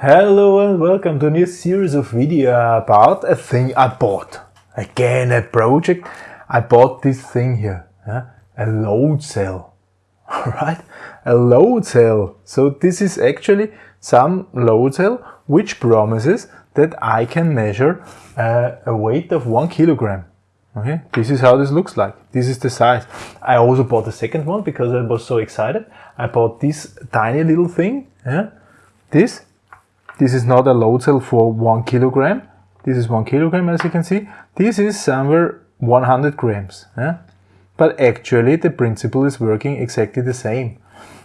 Hello and welcome to a new series of video about a thing I bought. Again a project. I bought this thing here, yeah? a load cell. Alright, a load cell. So this is actually some load cell which promises that I can measure uh, a weight of one kilogram. Okay, this is how this looks like. This is the size. I also bought the second one because I was so excited. I bought this tiny little thing. Yeah? This this is not a load cell for one kilogram. This is one kilogram as you can see. This is somewhere 100 grams. Yeah? But actually the principle is working exactly the same.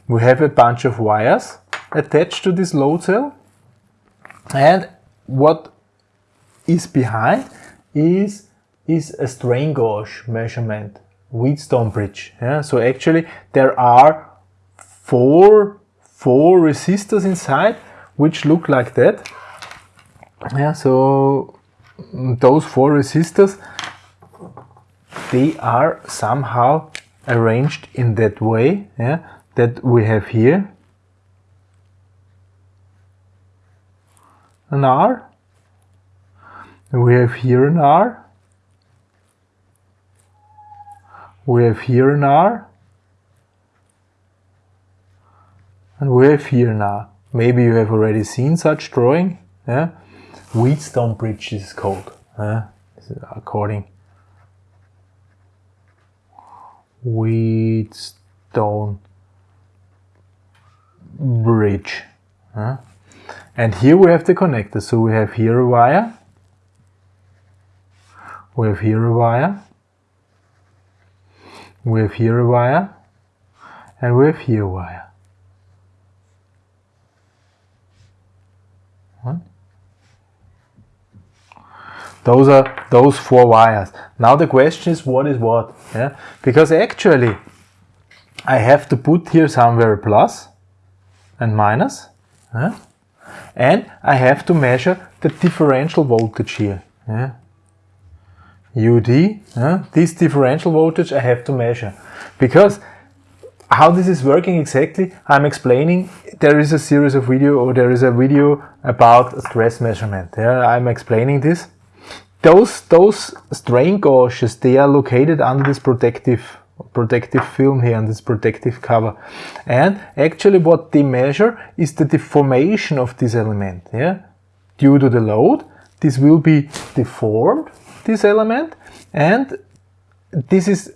We have a bunch of wires attached to this load cell and what is behind is, is a strain gauge measurement, Wheatstone bridge. Yeah? So actually there are four, four resistors inside which look like that. Yeah, so those four resistors, they are somehow arranged in that way yeah, that we have here an R, we have here an R, we have here an R, and we have here an R. Maybe you have already seen such drawing. Yeah? Wheatstone bridge is called. Yeah? According Wheatstone bridge. Yeah? And here we have the connector. So we have here a wire. We have here a wire. We have here a wire. And we have here a wire. Those are those four wires. Now the question is what is what? Yeah? Because actually I have to put here somewhere plus and minus. Yeah? And I have to measure the differential voltage here. Yeah? UD, yeah? this differential voltage I have to measure. Because how this is working exactly, I'm explaining, there is a series of video or there is a video about stress measurement. Yeah? I'm explaining this those those strain gauges they are located under this protective protective film here and this protective cover and actually what they measure is the deformation of this element yeah due to the load this will be deformed this element and this is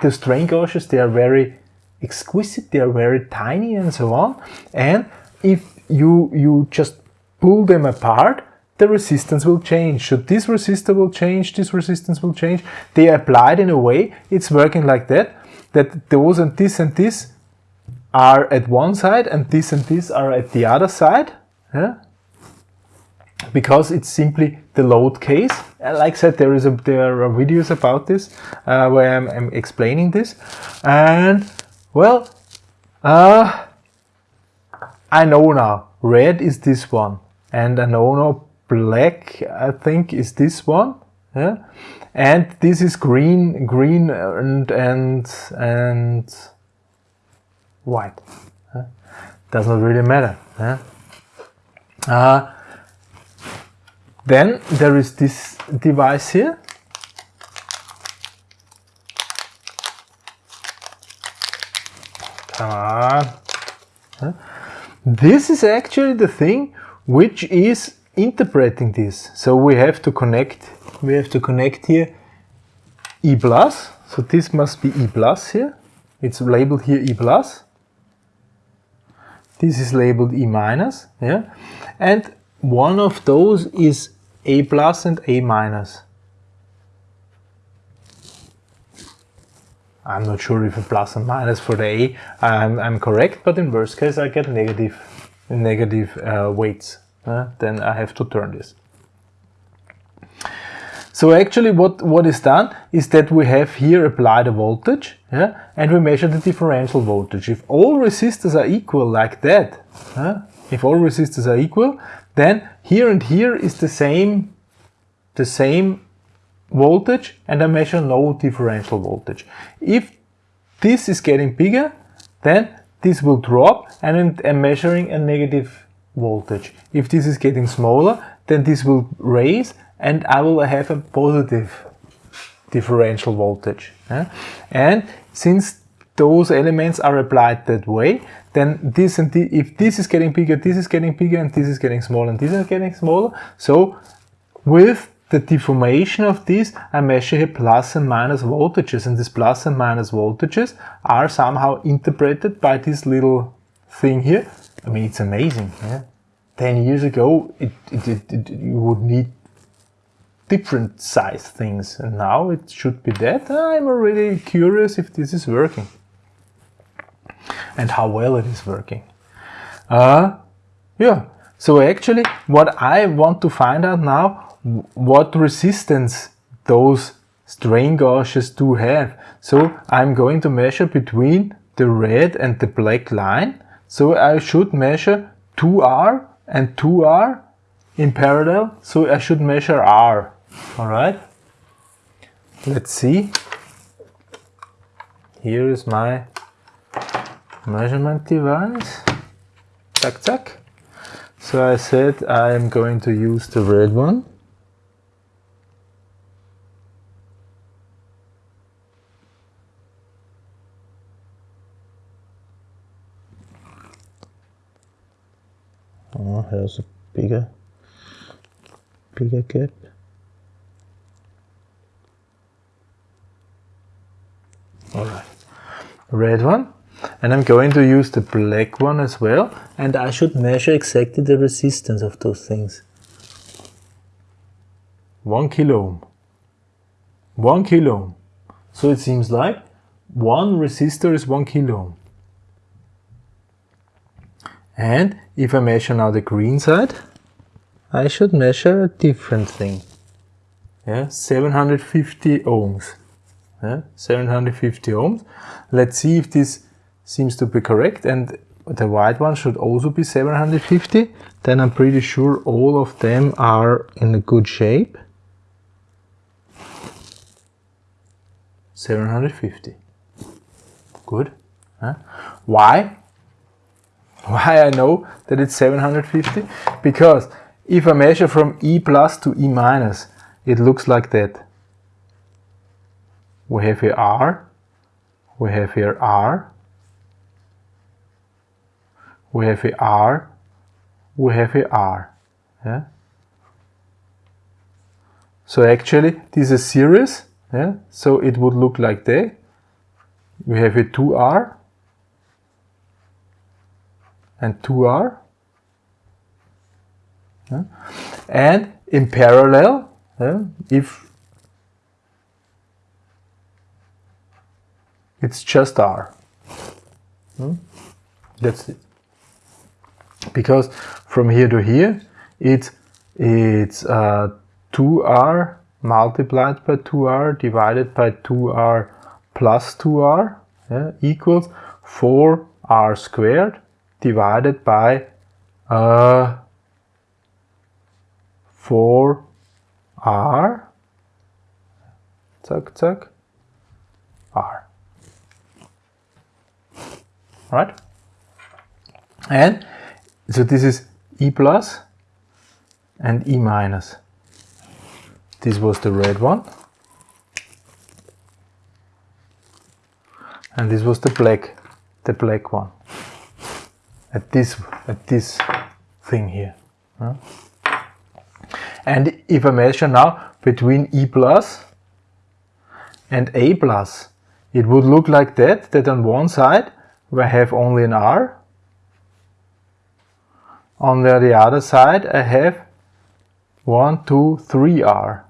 the strain gauges they are very exquisite they are very tiny and so on and if you you just pull them apart the resistance will change. So this resistor will change, this resistance will change. They are applied in a way, it's working like that, that those and this and this are at one side and this and this are at the other side. Yeah? Because it's simply the load case. Uh, like I said, there is a, there are videos about this uh, where I'm, I'm, explaining this. And well, uh, I know now. Red is this one, and I know now black, I think, is this one. Yeah? And this is green, green and and and white. Yeah? Does not really matter. Yeah? Uh, then there is this device here. Come on. This is actually the thing which is interpreting this. So we have to connect, we have to connect here E plus. So this must be E plus here. It's labeled here E plus. This is labeled E minus, yeah. And one of those is A plus and A minus. I'm not sure if a plus and minus for the A I'm, I'm correct, but in worst case I get negative, negative uh, weights uh, then I have to turn this. So actually what, what is done is that we have here applied a voltage yeah, and we measure the differential voltage. If all resistors are equal like that, if all resistors are equal, then here and here is the same, the same voltage and I measure no differential voltage. If this is getting bigger, then this will drop and I'm measuring a negative voltage. If this is getting smaller, then this will raise and I will have a positive differential voltage. And since those elements are applied that way, then this and the, if this is getting bigger, this is getting bigger, and this is getting smaller, and this is getting smaller. So with the deformation of this, I measure here plus and minus voltages, and these plus and minus voltages are somehow interpreted by this little thing here. I mean, it's amazing. Yeah? 10 years ago, it, it, it, you would need different size things, and now it should be that. I'm already curious if this is working and how well it is working. Uh, yeah, so actually what I want to find out now, what resistance those strain gauges do have. So I'm going to measure between the red and the black line. So I should measure 2R and 2R in parallel. So I should measure R. All right. Let's see. Here is my measurement device. Zack, zack. So I said I am going to use the red one. Oh, here's a bigger, bigger gap. All right, red one. And I'm going to use the black one as well. And I should measure exactly the resistance of those things. One kilo ohm. One kilo ohm. So it seems like one resistor is one kilo ohm. And if I measure now the green side, I should measure a different thing. Yeah, 750 ohms. Yeah, 750 ohms. Let's see if this seems to be correct and the white one should also be 750 then I'm pretty sure all of them are in a good shape. 750 good huh? why? Why I know that it's 750 because if I measure from E plus to E minus it looks like that. We have here R we have here R we have a R, we have a R. Yeah? So actually this is series, yeah? so it would look like that. We have a 2R and 2R. Yeah? And in parallel, yeah, if it's just R. Hmm? That's it because from here to here it's it's uh, 2r multiplied by 2r divided by 2r plus 2r yeah, equals 4r squared divided by uh, 4r zack zack. R. Right? And so this is E plus and E minus. This was the red one. And this was the black, the black one. At this, at this thing here. And if I measure now between E plus and A plus, it would look like that, that on one side I have only an R on the, the other side I have 1, 2, 3 R.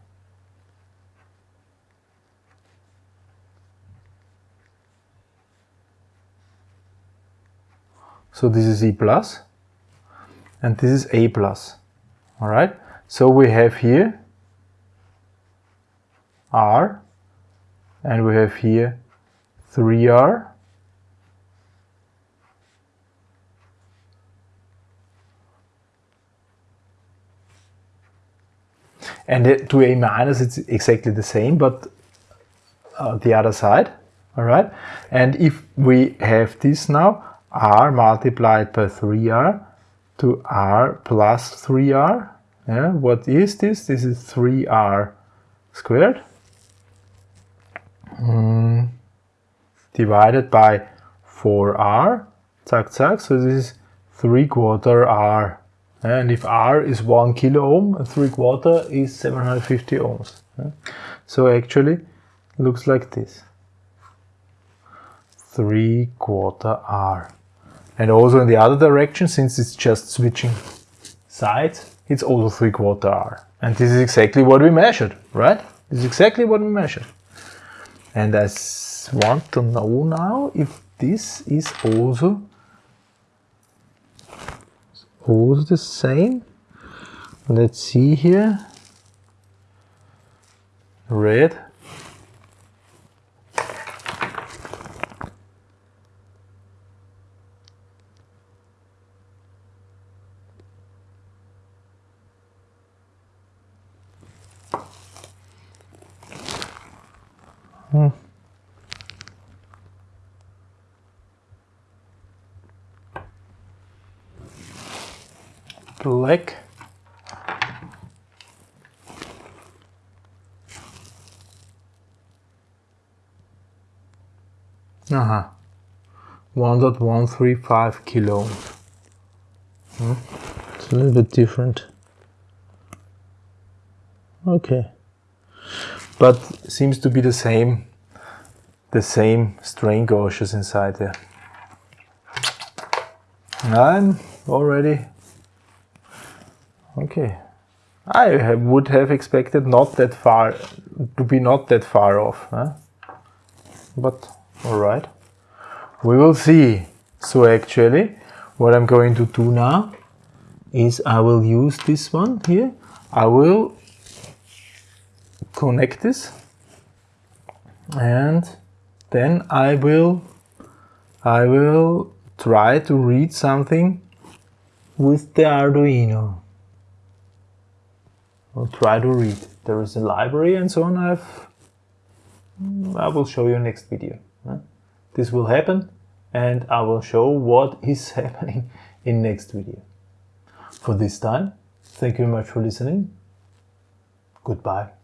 So this is E plus and this is A plus. Alright, so we have here R and we have here 3R And to A minus, it's exactly the same, but uh, the other side, all right? And if we have this now, R multiplied by 3R, to r plus 3r. Yeah, what is this? This is 3r squared mm, divided by 4r. Zack, zack. So this is 3 quarter r. And if r is 1 kilo ohm, 3 quarter is 750 ohms. So actually looks like this. 3 quarter r. And also in the other direction, since it's just switching sides, it's also 3 quarter r. And this is exactly what we measured, right? This is exactly what we measured. And I want to know now if this is also, also the same. Let's see here. Red Hmm. Black. Uh-huh. 1.135 kilo. Hmm. It's a little bit different. Okay but seems to be the same the same strain gauges inside there. I'm already okay. I have, would have expected not that far to be not that far off, huh? but all right. We will see. So actually, what I'm going to do now is I will use this one here. I will connect this and then I will I will try to read something with the Arduino. I'll try to read. There is a library and so on. I've mm, I will show you next video. This will happen and I will show what is happening in next video. For this time, thank you very much for listening. Goodbye.